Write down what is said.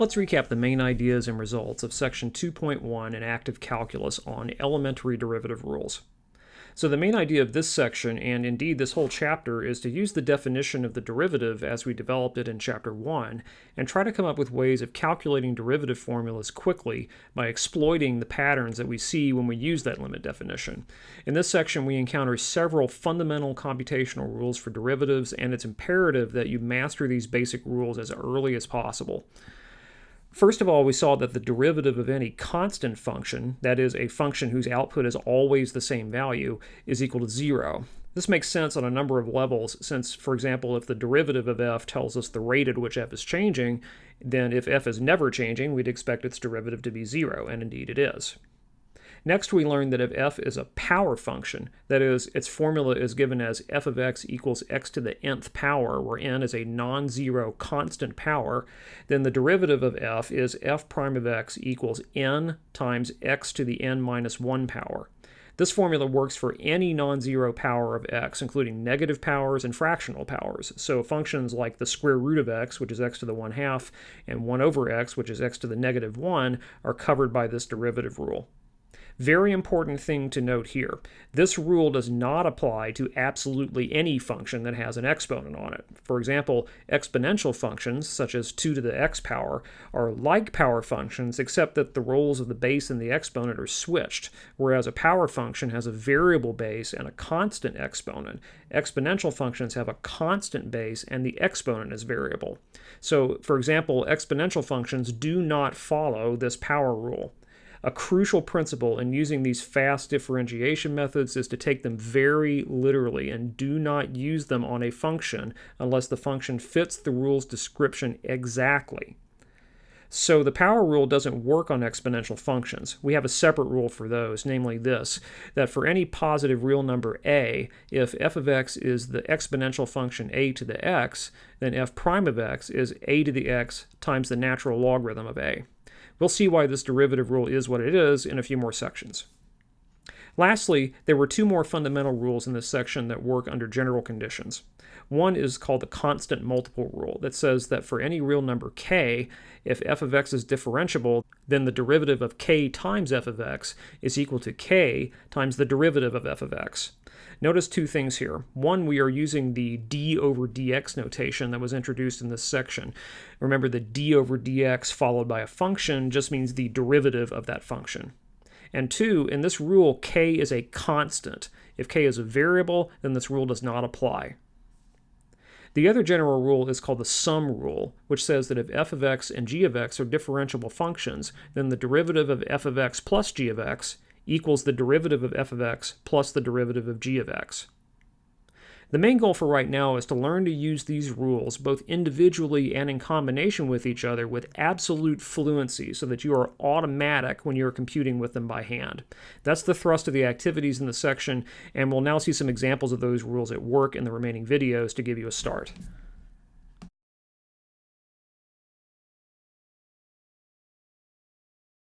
Let's recap the main ideas and results of Section 2.1 in Active Calculus on elementary derivative rules. So the main idea of this section, and indeed this whole chapter, is to use the definition of the derivative as we developed it in Chapter 1, and try to come up with ways of calculating derivative formulas quickly by exploiting the patterns that we see when we use that limit definition. In this section, we encounter several fundamental computational rules for derivatives, and it's imperative that you master these basic rules as early as possible. First of all, we saw that the derivative of any constant function, that is, a function whose output is always the same value, is equal to zero. This makes sense on a number of levels, since, for example, if the derivative of f tells us the rate at which f is changing, then if f is never changing, we'd expect its derivative to be zero, and indeed it is. Next, we learned that if f is a power function, that is, its formula is given as f of x equals x to the nth power, where n is a non-zero constant power, then the derivative of f is f prime of x equals n times x to the n minus 1 power. This formula works for any non-zero power of x, including negative powers and fractional powers. So functions like the square root of x, which is x to the 1 half, and 1 over x, which is x to the negative 1, are covered by this derivative rule. Very important thing to note here. This rule does not apply to absolutely any function that has an exponent on it. For example, exponential functions, such as 2 to the x power, are like power functions except that the roles of the base and the exponent are switched, whereas a power function has a variable base and a constant exponent. Exponential functions have a constant base and the exponent is variable. So, for example, exponential functions do not follow this power rule. A crucial principle in using these fast differentiation methods is to take them very literally and do not use them on a function unless the function fits the rule's description exactly. So the power rule doesn't work on exponential functions. We have a separate rule for those, namely this, that for any positive real number a, if f of x is the exponential function a to the x, then f prime of x is a to the x times the natural logarithm of a. We'll see why this derivative rule is what it is in a few more sections. Lastly, there were two more fundamental rules in this section that work under general conditions. One is called the constant multiple rule that says that for any real number k, if f of x is differentiable, then the derivative of k times f of x is equal to k times the derivative of f of x. Notice two things here. One, we are using the d over dx notation that was introduced in this section. Remember the d over dx followed by a function just means the derivative of that function. And two, in this rule, k is a constant. If k is a variable, then this rule does not apply. The other general rule is called the sum rule, which says that if f of x and g of x are differentiable functions, then the derivative of f of x plus g of x equals the derivative of f of x plus the derivative of g of x. The main goal for right now is to learn to use these rules both individually and in combination with each other with absolute fluency so that you are automatic when you're computing with them by hand. That's the thrust of the activities in the section, and we'll now see some examples of those rules at work in the remaining videos to give you a start.